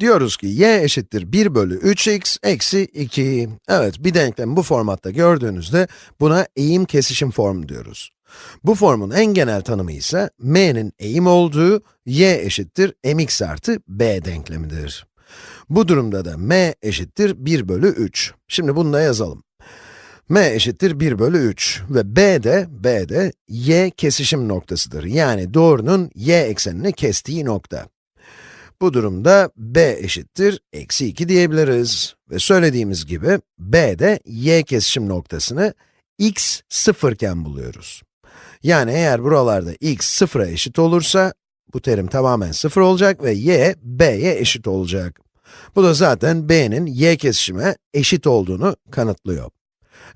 Diyoruz ki y eşittir 1 bölü 3x eksi 2. Evet, bir denklemi bu formatta gördüğünüzde buna eğim kesişim formu diyoruz. Bu formun en genel tanımı ise m'nin eğim olduğu y eşittir mx artı b denklemidir. Bu durumda da m eşittir 1 bölü 3. Şimdi bunu da yazalım. m eşittir 1 bölü 3 ve b de, b de y kesişim noktasıdır. Yani doğrunun y eksenini kestiği nokta. Bu durumda b eşittir eksi 2 diyebiliriz. Ve söylediğimiz gibi b de y kesişim noktasını x sıfırken buluyoruz. Yani eğer buralarda x sıfıra eşit olursa, bu terim tamamen sıfır olacak ve y, b'ye eşit olacak. Bu da zaten b'nin y kesişime eşit olduğunu kanıtlıyor.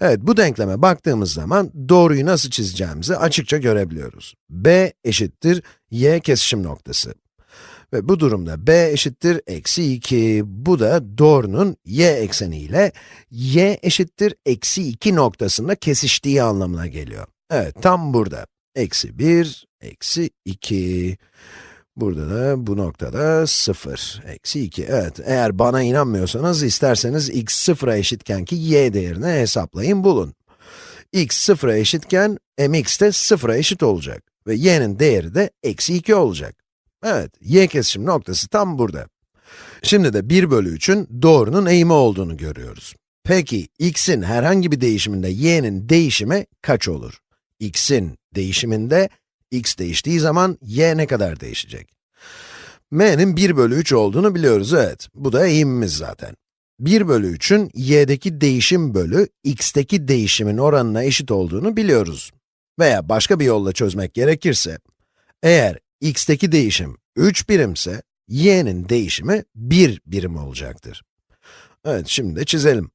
Evet, bu denkleme baktığımız zaman doğruyu nasıl çizeceğimizi açıkça görebiliyoruz. b eşittir y kesişim noktası. Ve bu durumda b eşittir eksi 2. Bu da doğrunun y ekseniyle y eşittir eksi 2 noktasında kesiştiği anlamına geliyor. Evet, tam burada. Eksi 1, eksi 2. Burada da, bu noktada 0, eksi 2. Evet, eğer bana inanmıyorsanız, isterseniz x 0'a eşitken ki y değerini hesaplayın, bulun. x 0'a eşitken, mx de 0'a eşit olacak. Ve y'nin değeri de eksi 2 olacak. Evet, y kesişim noktası tam burada. Şimdi de 1 bölü 3'ün doğrunun eğimi olduğunu görüyoruz. Peki, x'in herhangi bir değişiminde y'nin değişimi kaç olur? x'in değişiminde, x değiştiği zaman y ne kadar değişecek? m'nin 1 bölü 3 olduğunu biliyoruz, evet. Bu da eğimimiz zaten. 1 bölü 3'ün y'deki değişim bölü x'teki değişimin oranına eşit olduğunu biliyoruz. Veya başka bir yolla çözmek gerekirse, eğer x'teki değişim 3 birimse, y'nin değişimi 1 birim olacaktır. Evet, şimdi de çizelim.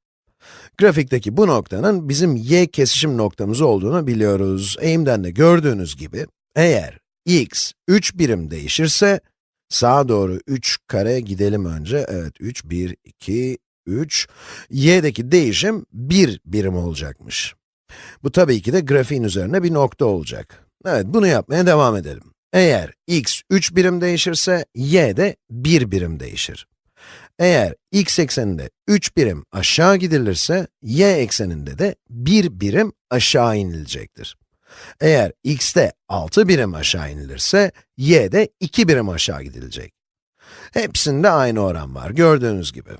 Grafikteki bu noktanın bizim y kesişim noktamız olduğunu biliyoruz. Eğimden de gördüğünüz gibi, eğer x 3 birim değişirse, sağa doğru 3 kare gidelim önce. Evet, 3, 1, 2, 3. y'deki değişim 1 birim olacakmış. Bu tabii ki de grafiğin üzerine bir nokta olacak. Evet, bunu yapmaya devam edelim. Eğer x 3 birim değişirse, y de 1 birim değişir. Eğer x ekseninde 3 birim aşağı gidilirse, y ekseninde de 1 birim aşağı inilecektir. Eğer x'te 6 birim aşağı inilirse, y'de 2 birim aşağı gidilecek. Hepsinde aynı oran var, gördüğünüz gibi.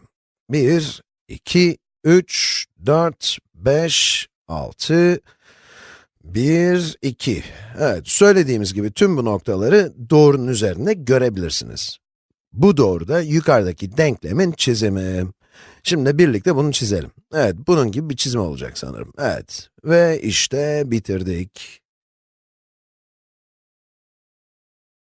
1, 2, 3, 4, 5, 6, 1, 2. Evet, söylediğimiz gibi tüm bu noktaları doğrunun üzerinde görebilirsiniz. Bu doğru da yukarıdaki denklemin çizimi. Şimdi birlikte bunu çizelim. Evet, bunun gibi bir çizim olacak sanırım. Evet, ve işte bitirdik.